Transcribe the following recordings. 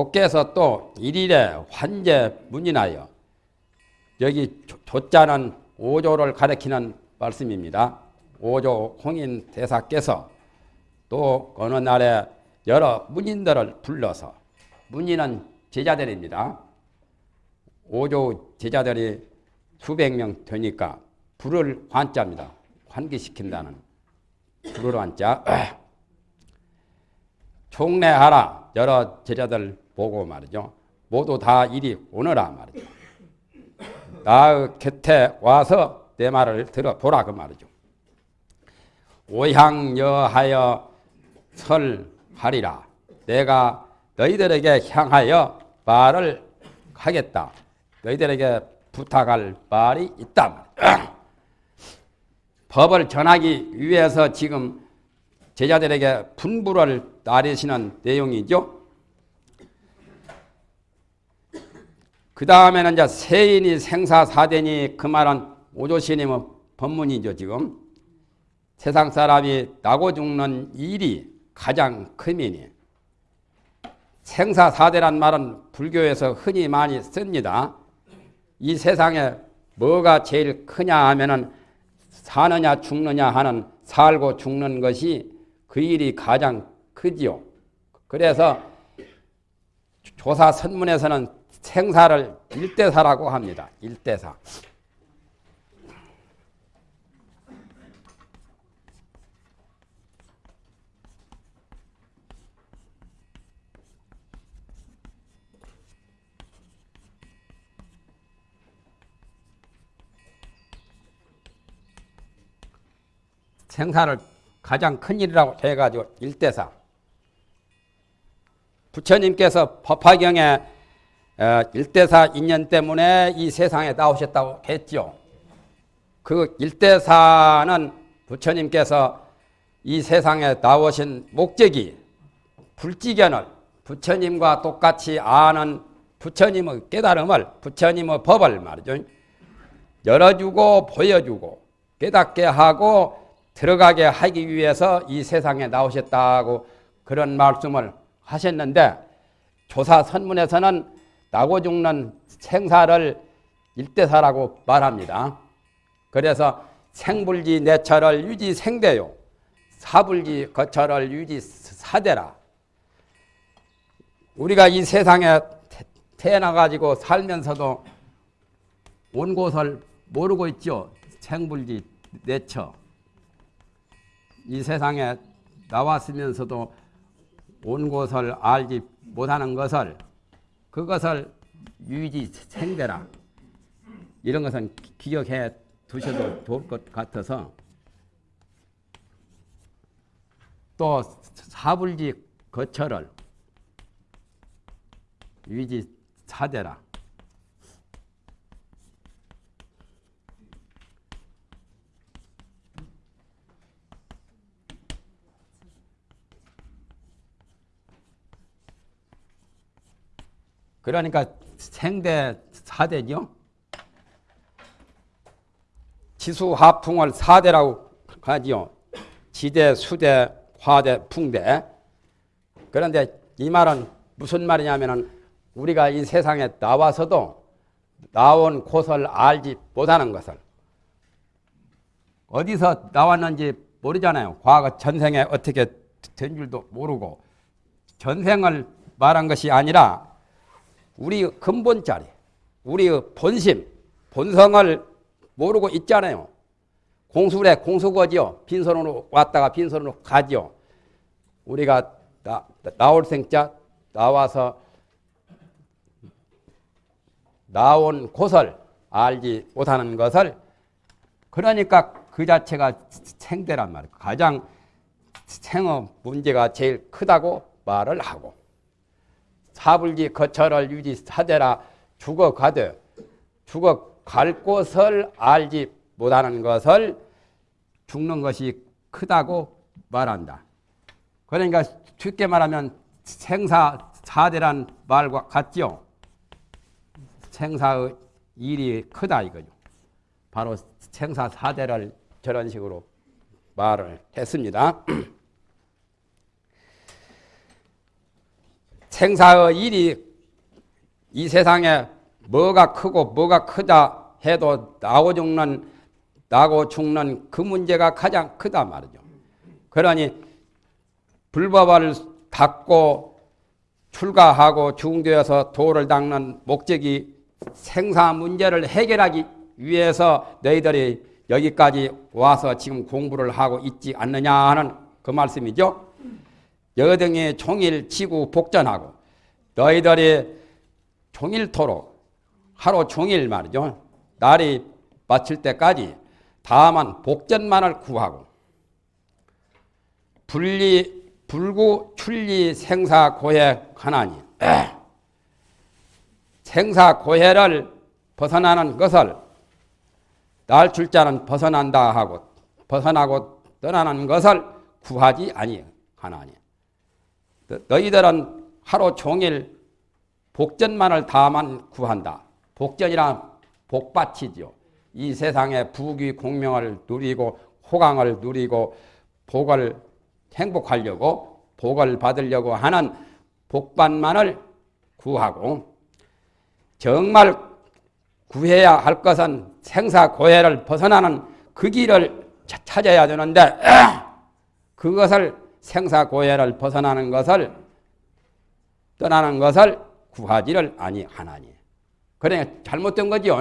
조께서 또 일일에 환제 문이나여 여기 조 자는 오조를 가리키는 말씀입니다. 오조 홍인 대사께서 또 어느 날에 여러 문인들을 불러서 문인은 제자들입니다. 오조 제자들이 수백 명 되니까 불을 환자입니다. 환기시킨다는 불을 환자. 총례하라 여러 제자들 보고 말이죠. 모두 다 이리 오너라 말이죠. 나의 곁에 와서 내 말을 들어보라 그 말이죠. 오향여하여 설하리라. 내가 너희들에게 향하여 말을 하겠다. 너희들에게 부탁할 말이 있다. 법을 전하기 위해서 지금 제자들에게 분부를 따르시는 내용이죠. 그 다음에는 이제 세인이 생사 사대니 그 말은 오조스님의 법문이죠, 지금. 세상 사람이 나고 죽는 일이 가장 크미니. 생사 사대란 말은 불교에서 흔히 많이 씁니다. 이 세상에 뭐가 제일 크냐 하면은 사느냐 죽느냐 하는 살고 죽는 것이 그 일이 가장 크지요. 그래서 조사 선문에서는 생사를 일대사라고 합니다. 일대사. 생사를 가장 큰 일이라고 해가지고 일대사. 부처님께서 법화경에 어, 일대사 인연 때문에 이 세상에 나오셨다고 했죠. 그 일대사는 부처님께서 이 세상에 나오신 목적이 불지견을 부처님과 똑같이 아는 부처님의 깨달음을 부처님의 법을 말이죠. 열어주고 보여주고 깨닫게 하고 들어가게 하기 위해서 이 세상에 나오셨다고 그런 말씀을 하셨는데 조사 선문에서는 나고 죽는 생사를 일대사라고 말합니다. 그래서 생불지 내철을 유지 생대요. 사불지 거철을 유지 사대라. 우리가 이 세상에 태어나가지고 살면서도 온 곳을 모르고 있죠. 생불지 내처. 이 세상에 나왔으면서도 온 곳을 알지 못하는 것을 그것을 유지 생대라. 이런 것은 기억해 두셔도 좋을 것 같아서. 또 사불지 거처를 유지 사대라 그러니까 생대 사대죠. 지수 하풍을 사대라고 하지요. 지대, 수대, 화대, 풍대. 그런데 이 말은 무슨 말이냐면은 우리가 이 세상에 나와서도 나온 곳을 알지 못하는 것을 어디서 나왔는지 모르잖아요. 과거 전생에 어떻게 된 줄도 모르고 전생을 말한 것이 아니라 우리 근본 자리, 우리 본심, 본성을 모르고 있잖아요. 공수래 공수거지요. 빈손으로 왔다가 빈손으로 가지요. 우리가 나, 나올 생자 나와서 나온 곳을 알지 못하는 것을 그러니까 그 자체가 생대란 말이에요. 가장 생의 문제가 제일 크다고 말을 하고 사불지 거처를 유지 사대라 죽어가되 죽어갈 곳을 알지 못하는 것을 죽는 것이 크다고 말한다. 그러니까 쉽게 말하면 생사 사대란 말과 같죠. 생사의 일이 크다 이거죠. 바로 생사 사대를 저런 식으로 말을 했습니다. 생사의 일이 이 세상에 뭐가 크고 뭐가 크다 해도 나고 죽는 나고 죽는 그 문제가 가장 크다 말이죠. 그러니 불법을 닦고 출가하고 중도에서 도를 닦는 목적이 생사 문제를 해결하기 위해서 너희들이 여기까지 와서 지금 공부를 하고 있지 않느냐 하는 그 말씀이죠. 여등이 종일 지구 복전하고 너희들이 종일토록 하루 종일 말이죠. 날이 마칠 때까지 다만 복전만을 구하고 분리 불구 출리 생사 고해 하나니 생사 고해를 벗어나는 것을 날 출자는 벗어난다 하고 벗어나고 떠나는 것을 구하지 아니하나니 너희들은 하루 종일 복전만을 다만 구한다. 복전이란 복받치죠. 이 세상의 부귀 공명을 누리고 호강을 누리고 복을 행복하려고 복을 받으려고 하는 복반만을 구하고 정말 구해야 할 것은 생사고해를 벗어나는 그 길을 찾아야 되는데 그것을 생사고해를 벗어나는 것을 떠나는 것을 구하지를 아니하나니 그래 잘못된 거죠.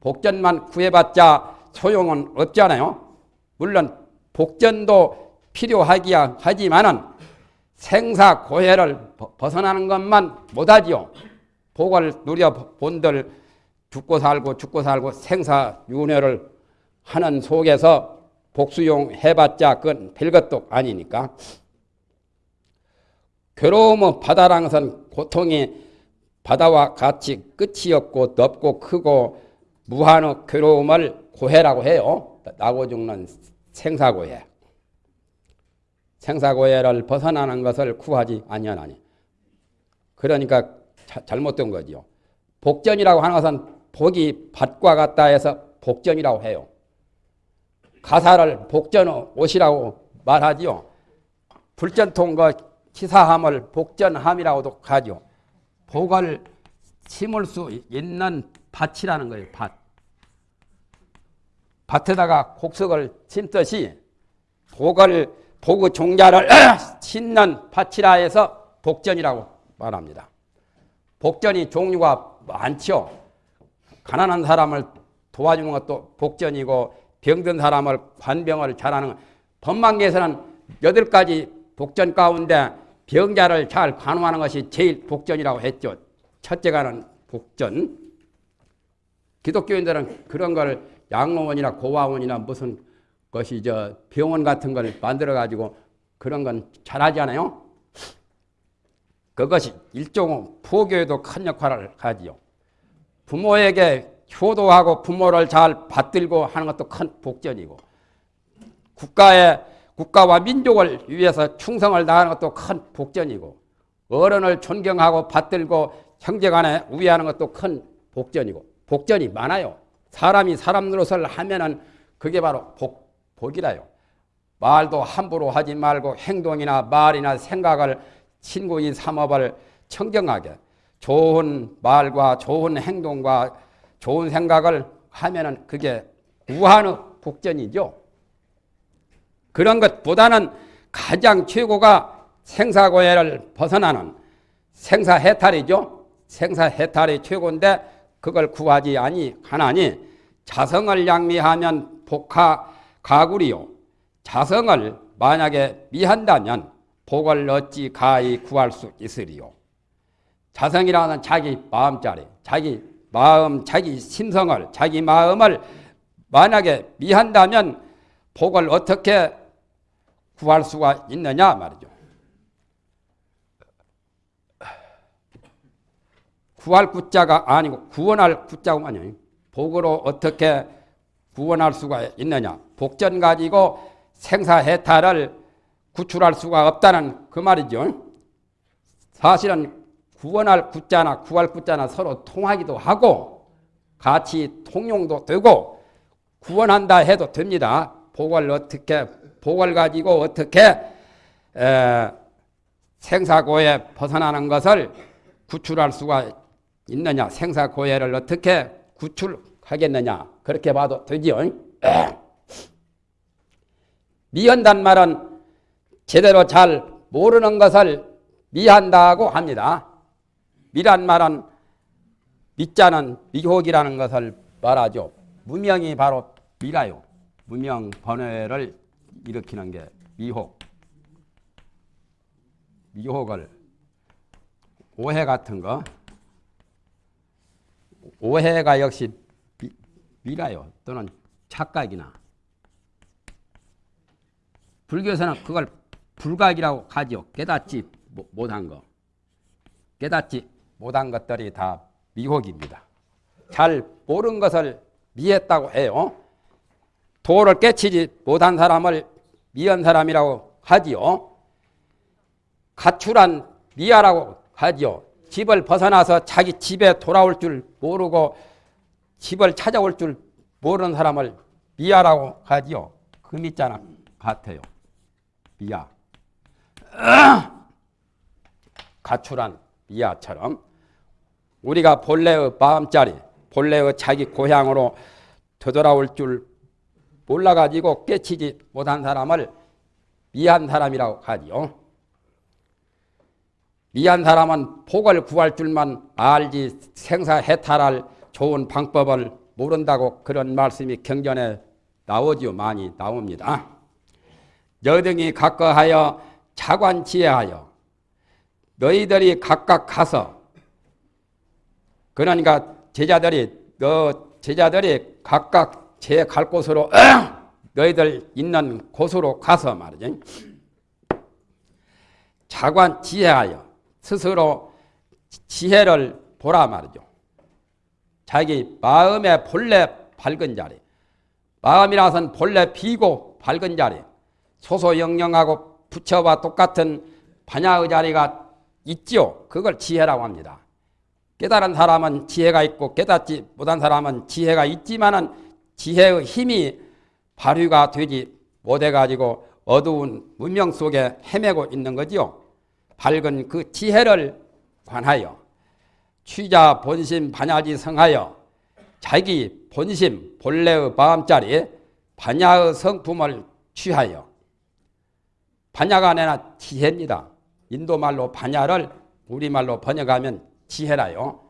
복전만 구해봤자 소용은 없잖아요. 물론 복전도 필요하기야 하지만은 생사고해를 벗어나는 것만 못하지요. 복을 누려 본들 죽고 살고 죽고 살고 생사윤회를 하는 속에서 복수용 해봤자 그건 별것도 아니니까. 괴로움은 바다랑선 고통이 바다와 같이 끝이 없고 넓고 크고 무한의 괴로움을 고해라고 해요. 나고 죽는 생사고해. 생사고해를 벗어나는 것을 구하지 아니하나니. 그러니까 자, 잘못된 거지요. 복전이라고 하는 것은 복이 밭과 같다 해서 복전이라고 해요. 가사를 복전의 옷이라고 말하지요. 불전통과 치사함을 복전함이라고도 하죠. 복을 심을 수 있는 밭이라는 거예요. 밭. 밭에다가 곡석을 심듯이 복을 복의 종자를 심는 밭이라 해서 복전이라고 말합니다. 복전이 종류가 많죠. 가난한 사람을 도와주는 것도 복전이고 병든 사람을 관병을 잘하는 법망계에서는 여덟 가지 복전 가운데 병자를 잘 간호하는 것이 제일 복전이라고 했죠. 첫째가는 복전. 기독교인들은 그런 걸 양로원이나 고아원이나 무슨 것이 저 병원 같은 걸 만들어 가지고 그런 건 잘하지 않아요? 그것이 일종의 포교에도 큰 역할을 하지요. 부모에게 효도하고 부모를 잘 받들고 하는 것도 큰 복전이고 국가의 국가와 민족을 위해서 충성을 다하는 것도 큰 복전이고 어른을 존경하고 받들고 형제간에 우애하는 것도 큰 복전이고 복전이 많아요. 사람이 사람 노릇을 하면은 그게 바로 복, 복이라요. 말도 함부로 하지 말고 행동이나 말이나 생각을 친구인 삼업을 청정하게 좋은 말과 좋은 행동과 좋은 생각을 하면은 그게 우한의 복전이죠. 그런 것보다는 가장 최고가 생사고해를 벗어나는 생사해탈이죠. 생사해탈이 최고인데 그걸 구하지 아니하나니 자성을 양미하면 복하 가구리요. 자성을 만약에 미한다면 복을 어찌 가히 구할 수 있으리요. 자성이라는 자기 마음자리, 자기 마음, 자기 심성을, 자기 마음을 만약에 미한다면 복을 어떻게 구할 수가 있느냐 말이죠. 구할 구자가 아니고 구원할 구자가 아니에요. 복으로 어떻게 구원할 수가 있느냐. 복전 가지고 생사해탈을 구출할 수가 없다는 그 말이죠. 사실은 구원할 구자나 구할 구자나 서로 통하기도 하고 같이 통용도 되고 구원한다 해도 됩니다. 복을 어떻게 복을 가지고 어떻게 에, 생사고에 벗어나는 것을 구출할 수가 있느냐? 생사고해를 어떻게 구출하겠느냐? 그렇게 봐도 되지요. 미한단 말은 제대로 잘 모르는 것을 미한다고 합니다. 미란 말은 미자는 미혹이라는 것을 말하죠. 무명이 바로 미라요. 무명 번뇌를 일으키는 게 미혹. 미혹을 오해 같은 거 오해가 역시 미, 미라요. 또는 착각이나 불교에서는 그걸 불각이라고 하죠. 깨닫지 못한 거. 깨닫지 못한 것들이 다 미혹입니다. 잘 모르는 것을 미했다고 해요. 도를 깨치지 못한 사람을 미한 사람이라고 하지요. 가출한 미아라고 하지요. 집을 벗어나서 자기 집에 돌아올 줄 모르고 집을 찾아올 줄 모르는 사람을 미아라고 하지요. 그 미자나 같아요. 미아. 가출한 미아처럼 우리가 본래의 마음자리, 본래의 자기 고향으로 되돌아올 줄 몰라가지고 깨치지 못한 사람을 미한 사람이라고 하지요. 미한 사람은 복을 구할 줄만 알지 생사해탈할 좋은 방법을 모른다고 그런 말씀이 경전에 나오지요. 많이 나옵니다. 여등이 각거하여 차관지혜하여 너희들이 각각 가서 그러니까 제자들이 너 제자들이 각각 제 갈 곳으로 너희들 있는 곳으로 가서 말이죠. 자관 지혜하여 스스로 지혜를 보라 말이죠. 자기 마음의 본래 밝은 자리. 마음이라서는 본래 비고 밝은 자리. 소소영영하고 부처와 똑같은 반야의 자리가 있죠. 그걸 지혜라고 합니다. 깨달은 사람은 지혜가 있고 깨닫지 못한 사람은 지혜가 있지만은 지혜의 힘이 발휘가 되지 못해가지고 어두운 문명 속에 헤매고 있는 거지요. 밝은 그 지혜를 관하여 취자 본심 반야지 성하여 자기 본심 본래의 마음자리 반야의 성품을 취하여 반야가 아니라 지혜입니다. 인도말로 반야를 우리말로 번역하면 지혜라요.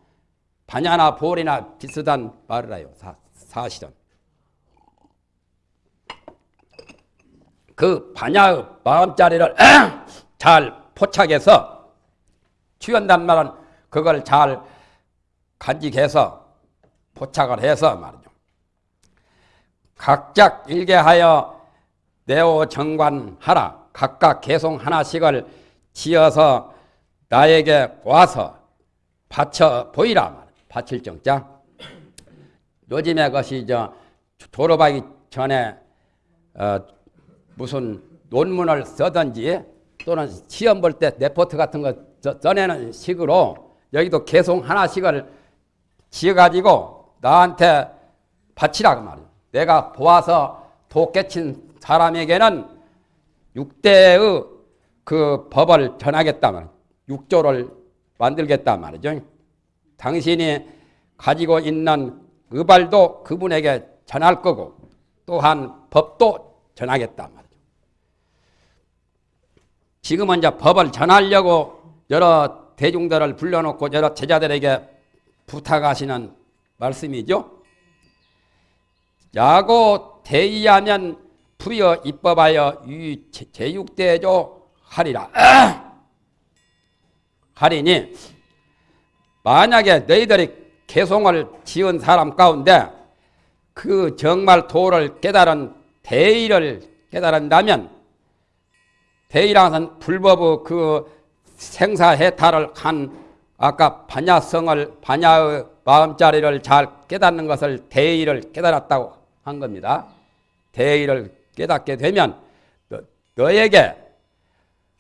반야나 볼이나 비슷한 말이라요. 사, 사실은. 그 반야의 마음자리를 잘 포착해서 취한단 말은 그걸 잘 간직해서 포착을 해서 말이죠. 각작 일개하여 내오 정관하라. 각각 개송 하나씩을 지어서 나에게 와서 바쳐 보이라. 바칠 정자. 요즘에 것이 저 졸업하기 전에 어 무슨 논문을 쓰든지 또는 시험 볼 때 레포트 같은 거 써내는 식으로 여기도 개송 하나씩을 지어가지고 나한테 바치라 그 말이에요. 내가 보아서 도 깨친 사람에게는 육대의 그 법을 전하겠다 말 육조를 만들겠다 말이죠. 당신이 가지고 있는 의발도 그분에게 전할 거고 또한 법도 전하겠다 말이죠. 지금은 이제 법을 전하려고 여러 대중들을 불러놓고 여러 제자들에게 부탁하시는 말씀이죠. 야고 대의하면 부여 입법하여 유 제육대조 하리라. 하리니 만약에 너희들이 개송을 지은 사람 가운데 그 정말 도를 깨달은 대의를 깨달은다면 대의라는 불법의 그 생사해탈을 한 아까 반야성을 반야의 마음자리를 잘 깨닫는 것을 대의를 깨달았다고 한 겁니다. 대의를 깨닫게 되면 너, 에게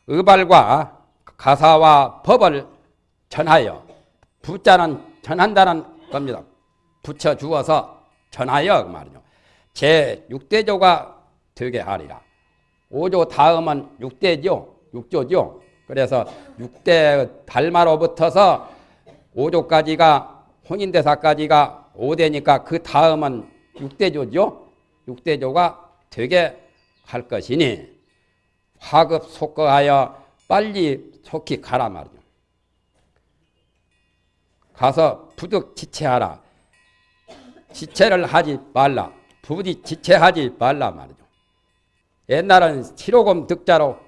의발과 가사와 법을 전하여 부자는 전한다는 겁니다. 붙여 주어서 전하여 그 말이죠. 제 6대조가 되게 하리라. 5조 다음은 6대죠. 6조죠. 그래서 6대 달마로부터서 5조까지가 혼인대사까지가 5대니까 그 다음은 6대조죠. 6대조가 되게 할 것이니 화급 속거하여 빨리 속히 가라 말이죠. 가서 부득 지체하라. 지체를 하지 말라. 부디 지체하지 말라 말이죠. 옛날은 실오금 득자로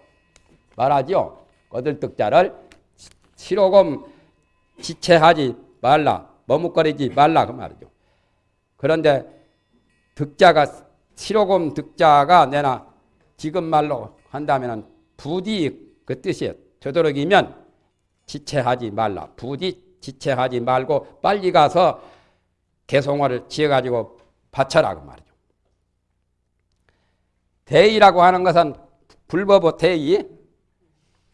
말하죠. 거들득자를 실오금 지체하지 말라. 머뭇거리지 말라 그 말이죠. 그런데 득자가 실오금 득자가 내나 지금 말로 한다면 부디 그 뜻이에요. 되도록이면 지체하지 말라. 부디 지체하지 말고 빨리 가서 개송화를 지어가지고 바쳐라 그 말이죠. 대의라고 하는 것은 불법의 대의,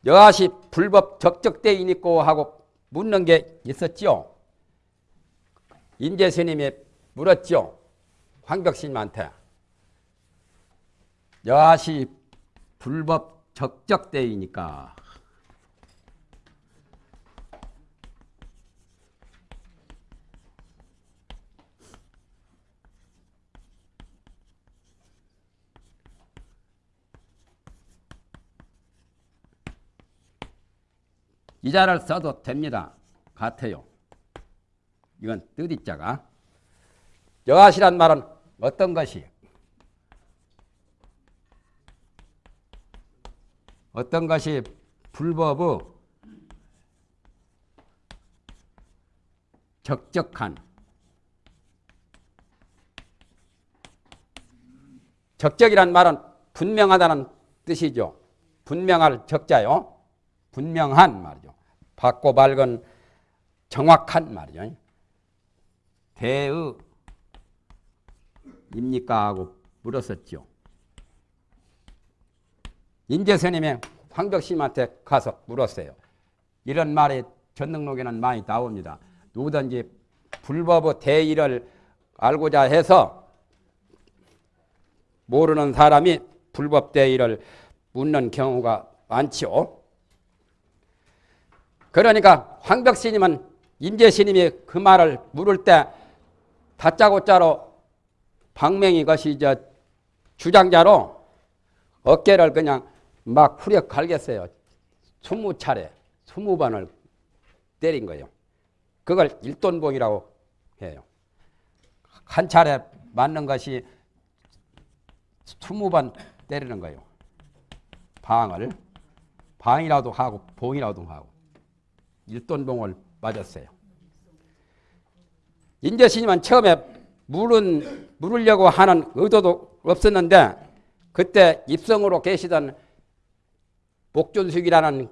여하시 불법 적적대인 있고 하고 묻는 게 있었지요. 인재 스님이 물었죠. 황벽스님한테. 여하시 불법 적적대이니까 이자를 써도 됩니다. 같아요. 이건 뜻이자가. 여하시란 말은 어떤 것이? 어떤 것이 불법의 적적한 적적이란 말은 분명하다는 뜻이죠. 분명할 적자요. 분명한 말이죠. 밝고 밝은 정확한 말이죠. 대의 입니까 하고 물었었죠. 인재스님이 황덕심한테 가서 물었어요. 이런 말이 전능록에는 많이 나옵니다. 누구든지 불법의 대의를 알고자 해서 모르는 사람이 불법 대의를 묻는 경우가 많지요. 그러니까 황벽스님은 임재스님이 그 말을 물을 때 다짜고짜로 방맹이 것이 저 주장자로 어깨를 그냥 막 후려 갈겠어요. 스무 차례, 스무 번을 때린 거예요. 그걸 일돈봉이라고 해요. 한 차례 맞는 것이 스무 번 때리는 거예요. 방을 방이라도 하고 봉이라도 하고 일돈봉을 맞았어요. 인재스님은 처음에 물은 물으려고 하는 의도도 없었는데 그때 입성으로 계시던 목준숙이라는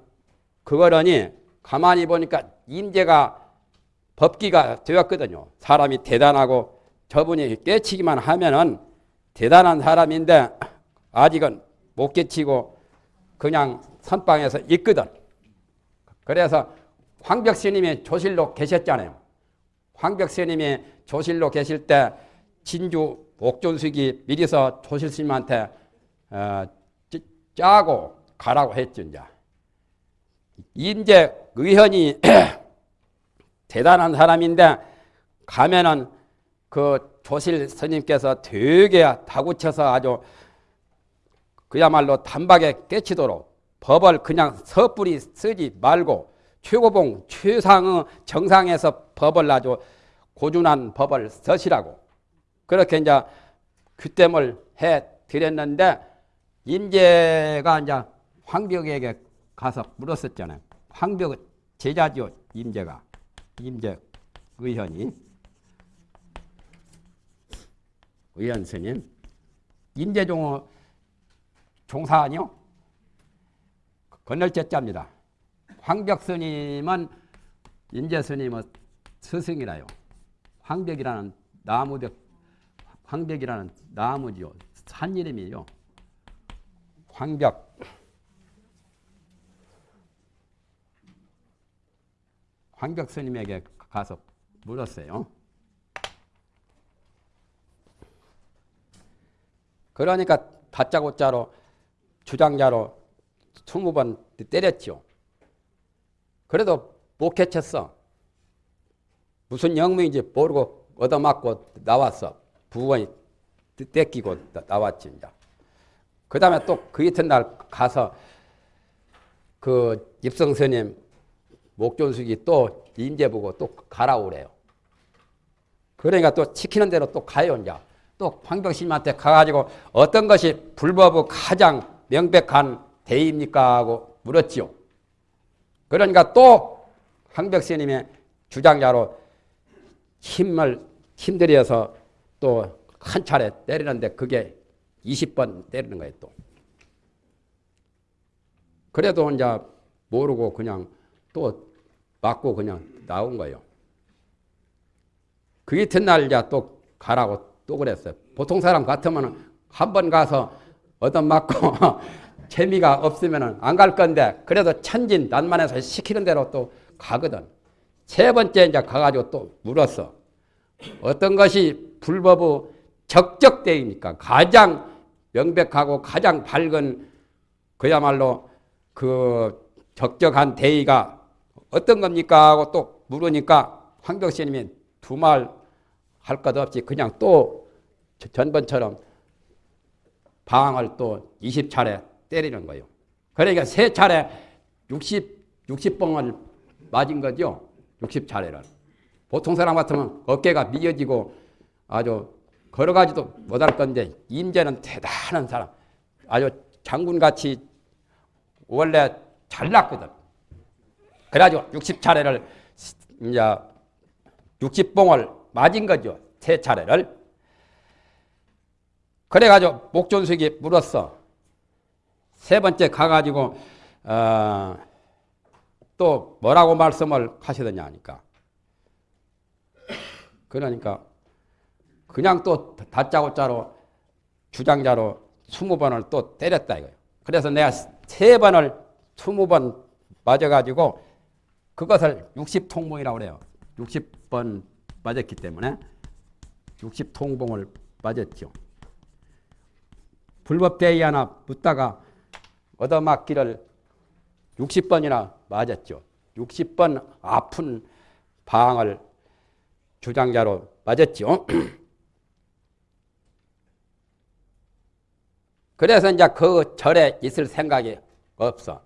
그 어른이 가만히 보니까 임재가 법기가 되었거든요. 사람이 대단하고 저분이 깨치기만 하면은 대단한 사람인데 아직은 못 깨치고 그냥 선방에서 있거든. 그래서 황벽 스님이 조실로 계셨잖아요. 황벽 스님이 조실로 계실 때 진주 옥존숙이 미리서 조실 스님한테 어, 짜고 가라고 했죠. 이제. 임재 의현이 대단한 사람인데 가면은 그 조실 스님께서 되게 다구쳐서 아주 그야말로 단박에 깨치도록 법을 그냥 섣불리 쓰지 말고 최고봉 최상의 정상에서 법을 아주 고준한 법을 쓰시라고 그렇게 이제 규tem을 해 드렸는데 임재가 이제 황벽에게 가서 물었었잖아요. 황벽 제자죠 임재가 임재 의현이 의현 스님 임재종 종사 아니요 건널제 자입니다. 황벽 스님은 임재 스님의 스승이라요. 황벽이라는 나무대 황벽이라는 나무지요. 산 이름이요. 황벽. 황벽 스님에게 가서 물었어요. 그러니까 다짜고짜로 주장자로 20번 때렸죠. 그래도 못 캐쳤어. 무슨 영문인지 모르고 얻어맞고 나왔어. 부원이 떼끼고 나왔지, 이제. 그 다음에 또 그 이튿날 가서 그 입성 스님 목존숙이 또 임재 보고 또 가라 오래요. 그러니까 또 시키는 대로 또 가요, 이제. 또 황병신님한테 가가지고 어떤 것이 불법의 가장 명백한 대입니까? 하고 물었지요. 그러니까 또 황벽스님의 주장자로 힘을 힘들여서 또 한 차례 때리는데 그게 20번 때리는 거예요, 또. 그래도 이제 모르고 그냥 또 맞고 그냥 나온 거예요. 그 이튿날 이제 또 가라고 또 그랬어요. 보통 사람 같으면 한 번 가서 얻어 맞고 재미가 없으면 안 갈 건데 그래도 천진 난만해서 시키는 대로 또 가거든. 세 번째 이제 가가지고 또 물었어. 어떤 것이 불법의 적적대입니까? 가장 명백하고 가장 밝은 그야말로 그 적적한 대의가 어떤 겁니까? 하고 또 물으니까 황벽스님이 두 말 할 것 없이 그냥 또 전번처럼 방을 또 20차례 때리는 거예요. 그러니까 세 차례 60, 60봉을 맞은 거죠. 60차례를. 보통 사람 같으면 어깨가 미어지고 아주 걸어가지도 못할 건데 임재는 대단한 사람. 아주 장군같이 원래 잘났거든. 그래가지고 60차례를 이제 60봉을 맞은 거죠. 세 차례를. 그래가지고 목존숙이 물었어. 세 번째 가가지고 어, 또 뭐라고 말씀을 하시더냐 하니까 그러니까 그냥 또 다짜고짜로 주장자로 스무 번을 또 때렸다 이거예요. 그래서 내가 세 번을 스무 번 맞아가지고 그것을 60통봉이라고 그래요. 60번 맞았기 때문에 60통봉을 맞았죠. 불법대의 하나 붙다가 얻어맞기를 60번이나 맞았죠. 60번 아픈 방을 주장자로 맞았죠. 그래서 이제 그 절에 있을 생각이 없어.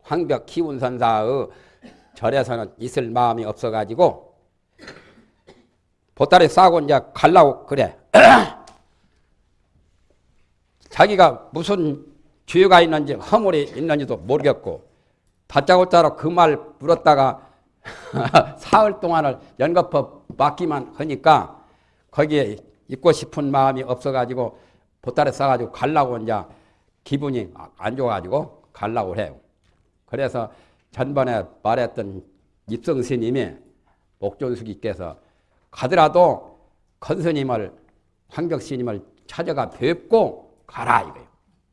황벽 키운선사의 절에서는 있을 마음이 없어가지고 보따리 싸고 이제 갈라고 그래. 자기가 무슨 죄가 있는지 허물이 있는지도 모르겠고 다짜고짜로 그 말 물었다가 사흘 동안을 연거푸 맡기만 하니까 거기에 있고 싶은 마음이 없어가지고 보따리 싸가지고 갈라고 이제 기분이 안 좋아가지고 갈라고 해요. 그래서 전번에 말했던 입성 스님이 목존수기께서 가더라도 컨스님을 황벽 스님을 찾아가 뵙고 가라 이거예요.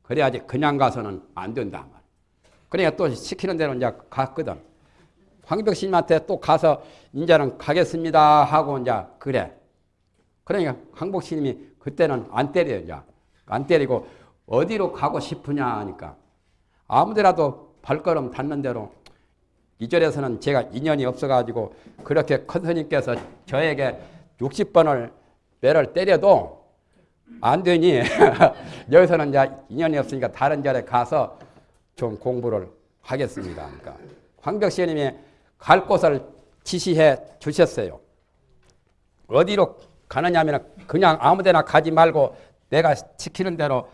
그래야지 그냥 가서는 안 된다 말. 그러니까 또 시키는 대로 이제 갔거든. 황벽 스님한테 또 가서 이제는 가겠습니다 하고 이제 그래. 그러니까 황복 스님이 그때는 안 때려요 이제 안 때리고 어디로 가고 싶으냐 하니까 아무데라도 발걸음 닿는 대로 이 절에서는 제가 인연이 없어가지고 그렇게 컨스님께서 저에게 60번을 매를 때려도 안 되니 여기서는 이제 인연이 없으니까 다른 절에 가서 좀 공부를 하겠습니다. 그러니까 황벽 스님이 갈 곳을 지시해 주셨어요. 어디로 가느냐면 그냥 아무데나 가지 말고 내가 시키는 대로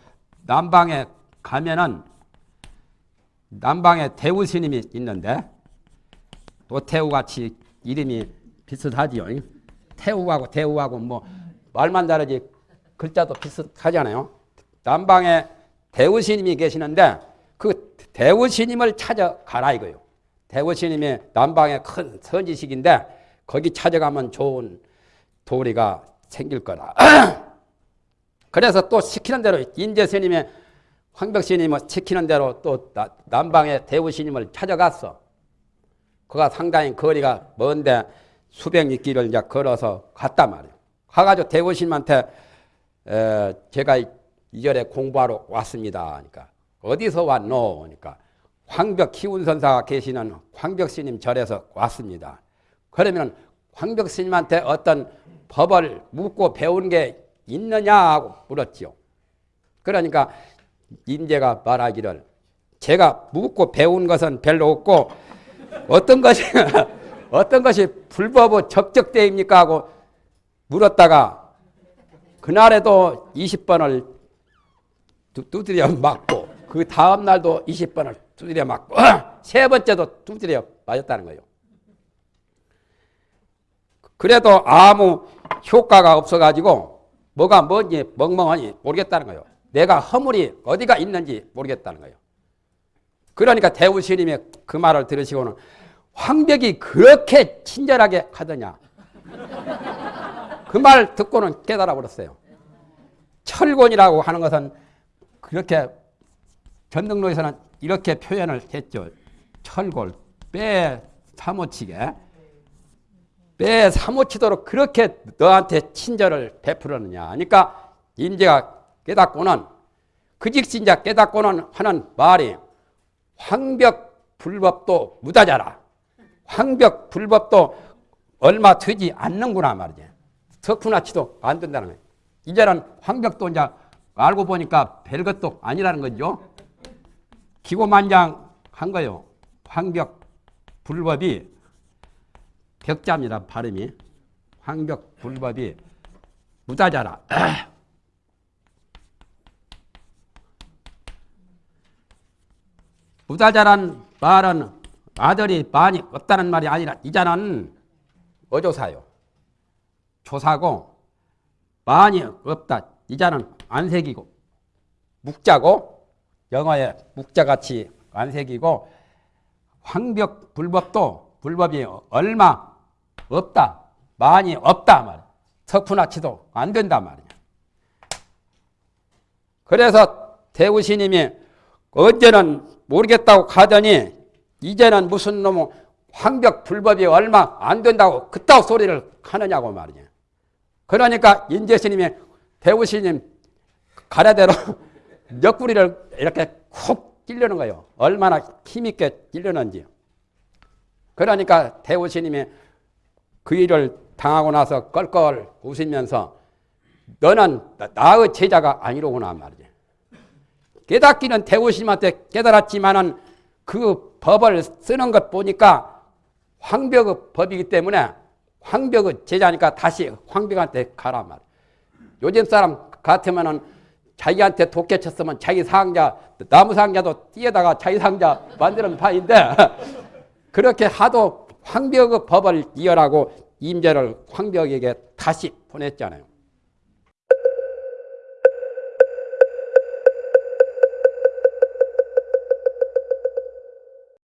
남방에 가면은 남방에 대우 스님이 있는데 도태우 같이 이름이 비슷하지요. 태우하고 대우하고 뭐 말만 다르지 글자도 비슷하잖아요. 남방에 대우 스님이 계시는데 그 대우 스님을 찾아가라 이거요. 대우 스님이 남방에 큰 선지식인데 거기 찾아가면 좋은 도리가 생길 거라. 그래서 또 시키는 대로 인재 스님의 황벽 스님을 시키는 대로 또 남방의 대우 스님을 찾아갔어. 그가 상당히 거리가 먼데 수백 리 길을 이제 걸어서 갔단 말이에요. 가가지고 대우 스님한테 제가 이절에 공부하러 왔습니다. 그러니까 어디서 왔노? 그러니까 황벽 키운선사가 계시는 황벽 스님 절에서 왔습니다. 그러면 황벽 스님한테 어떤 법을 묻고 배운 게 있느냐 하고 물었지요. 그러니까 임재가 말하기를 제가 묻고 배운 것은 별로 없고 어떤 것이 어떤 것이 불법의 적적대입니까 하고 물었다가 그날에도 20번을 두드려 맞고 그 다음 날도 20번을 두드려 맞고 세 번째도 두드려 맞았다는 거예요. 그래도 아무 효과가 없어가지고 뭐가 뭔지 멍멍하니 모르겠다는 거예요. 내가 허물이 어디가 있는지 모르겠다는 거예요. 그러니까 대우스님이 그 말을 들으시고는 황벽이 그렇게 친절하게 하더냐. 그 말 듣고는 깨달아 버렸어요. 철곤이라고 하는 것은 그렇게 전등로에서는 이렇게 표현을 했죠. 철골, 빼 사모치게. 빼 사모치도록 그렇게 너한테 친절을 베풀었느냐. 그러니까 인재가 깨닫고는 그 직신자 깨닫고는 하는 말이 황벽 불법도 무다자라. 황벽 불법도 얼마 되지 않는구나 말이지. 석훈아 치도 안 된다는 거예요. 이제는 황벽도 이제 알고 보니까 별것도 아니라는 거죠. 기고만장 한 거요. 황벽 불법이 벽자입니다. 발음이. 황벽 불법이 무다자라. 무다자란 말은 아들이 많이 없다는 말이 아니라 이자는 어조사요. 조사고 많이 없다. 이자는 안색이고 묵자고 영어의 묵자같이 안색이고 황벽 불법도 불법이 얼마 없다. 많이 없다 말. 석훈아치도 안 된다 말이야. 그래서 대우스님이 언제는 모르겠다고 가더니 이제는 무슨 놈의 황벽 불법이 얼마 안 된다고 그따 소리를 하느냐고 말이야. 그러니까 인재스님이 대우스님 가래대로 옆구리를 이렇게 콕 찔르는 거예요. 얼마나 힘있게 찔르는지. 그러니까 대우스님이 그 일을 당하고 나서 껄껄 웃으면서 너는 나의 제자가 아니로구나 말이지. 깨닫기는 대우스님한테 깨달았지만은 그 법을 쓰는 것 보니까 황벽의 법이기 때문에 황벽의 제자니까 다시 황벽한테 가라 말. 요즘 사람 같으면은 자기한테 독해 쳤으면 자기 상자 나무 상자도 띄에다가 자기 상자 만드는 파인데 그렇게 하도 황벽의 법을 이어라고 임재를 황벽에게 다시 보냈잖아요.